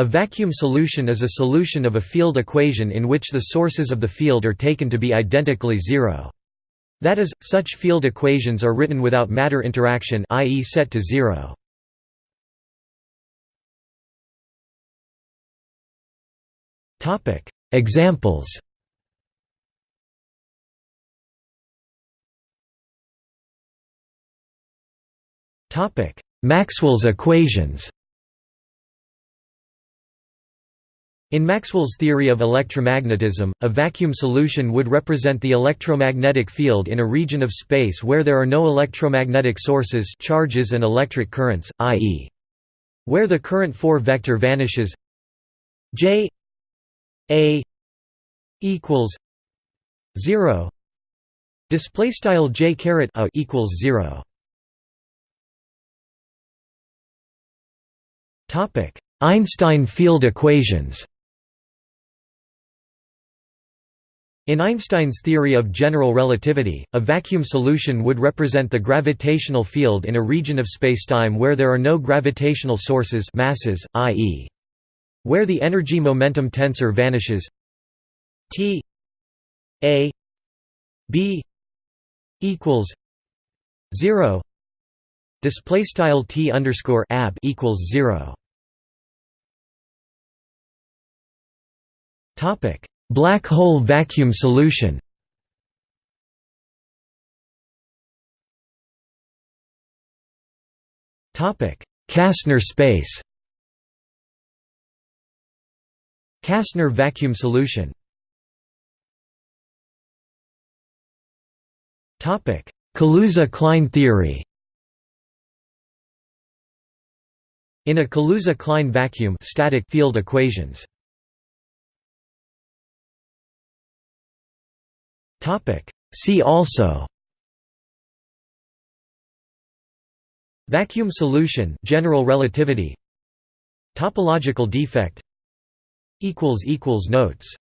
A vacuum solution is a solution of a field equation in which the sources of the field are taken to be identically zero. That is, such field equations are written without matter interaction i.e. set to zero. Examples Maxwell's equations In Maxwell's theory of electromagnetism, a vacuum solution would represent the electromagnetic field in a region of space where there are no electromagnetic sources charges and electric currents, i.e. where the current 4 vector vanishes J A equals 0 display style J caret a equals 0 topic Einstein field equations In Einstein's theory of general relativity, a vacuum solution would represent the gravitational field in a region of spacetime where there are no gravitational sources masses, i.e. where the energy-momentum tensor vanishes. T A B equals 0 display style T underscore ab equals 0 topic Black hole vacuum solution. Kasner space. Kasner vacuum solution. Kaluza-Klein theory. In a Kaluza-Klein vacuum static field equations See also. Vacuum solution general relativity. Topological defect. Notes